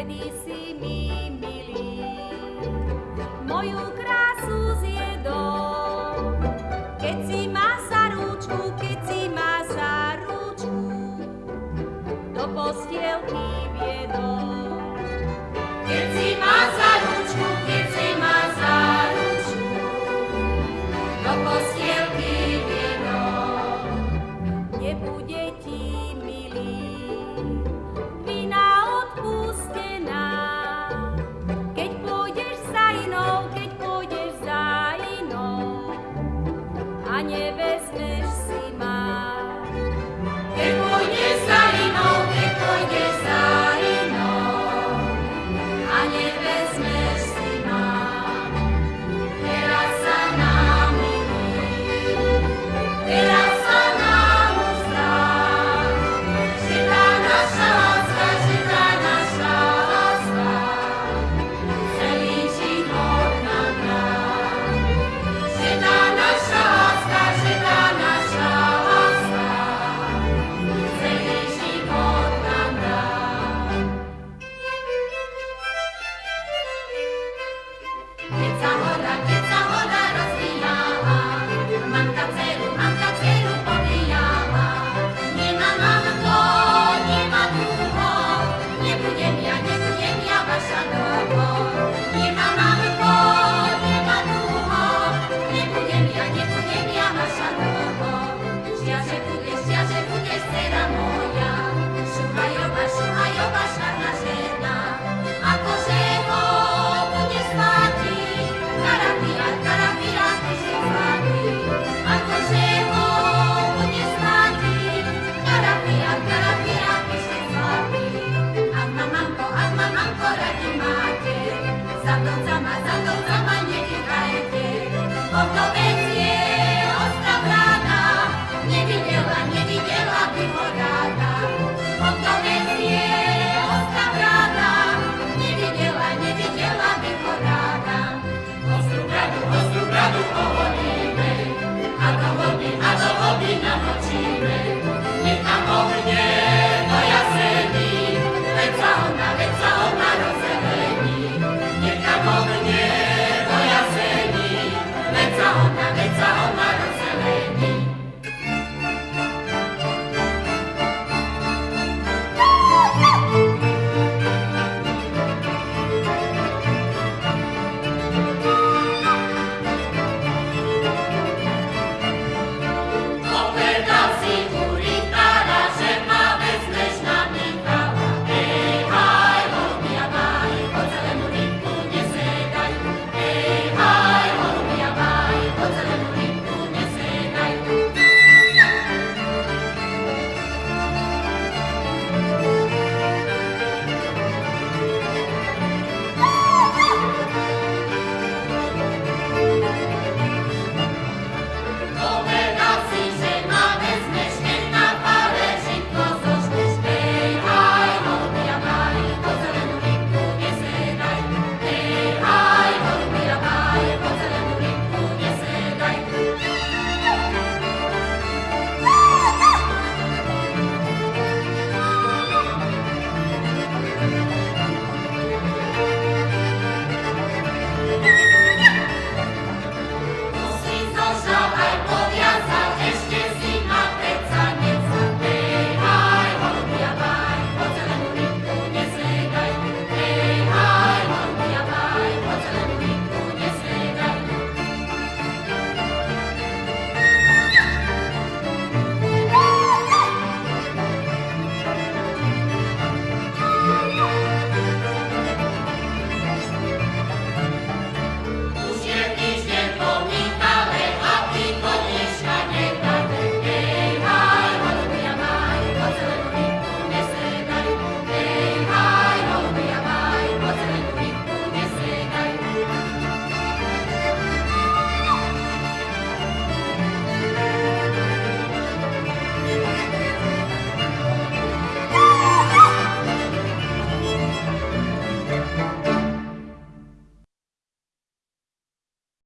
vtedy si mi milý. Moju krásu zjedol, keď si ma za ručku, keď si ma za ručku, do postielky viedol.